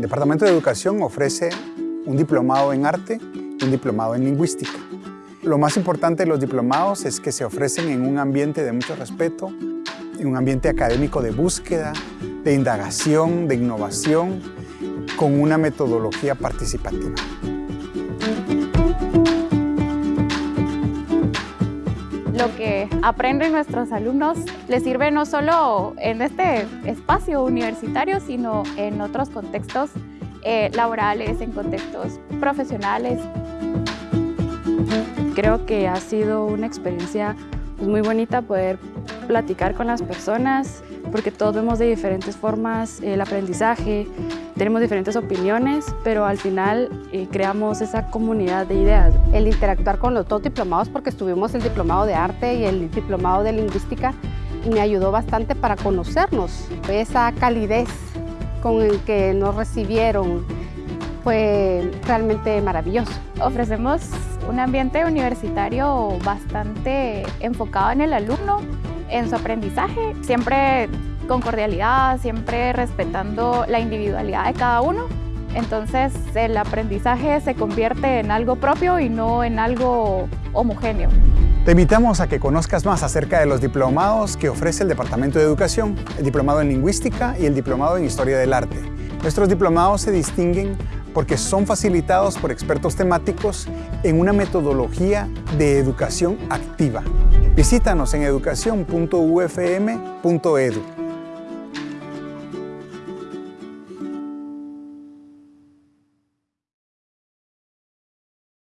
El Departamento de Educación ofrece un diplomado en arte y un diplomado en lingüística. Lo más importante de los diplomados es que se ofrecen en un ambiente de mucho respeto, en un ambiente académico de búsqueda, de indagación, de innovación, con una metodología participativa. Lo que aprenden nuestros alumnos les sirve no solo en este espacio universitario, sino en otros contextos eh, laborales, en contextos profesionales. Creo que ha sido una experiencia pues, muy bonita poder platicar con las personas, porque todos vemos de diferentes formas el aprendizaje, tenemos diferentes opiniones, pero al final eh, creamos esa comunidad de ideas. El interactuar con los dos diplomados, porque estuvimos el diplomado de arte y el diplomado de lingüística, me ayudó bastante para conocernos. Esa calidez con el que nos recibieron fue realmente maravilloso. Ofrecemos un ambiente universitario bastante enfocado en el alumno, en su aprendizaje, siempre con cordialidad, siempre respetando la individualidad de cada uno. Entonces el aprendizaje se convierte en algo propio y no en algo homogéneo. Te invitamos a que conozcas más acerca de los diplomados que ofrece el Departamento de Educación, el Diplomado en Lingüística y el Diplomado en Historia del Arte. Nuestros diplomados se distinguen porque son facilitados por expertos temáticos en una metodología de educación activa. Visítanos en educación.ufm.edu.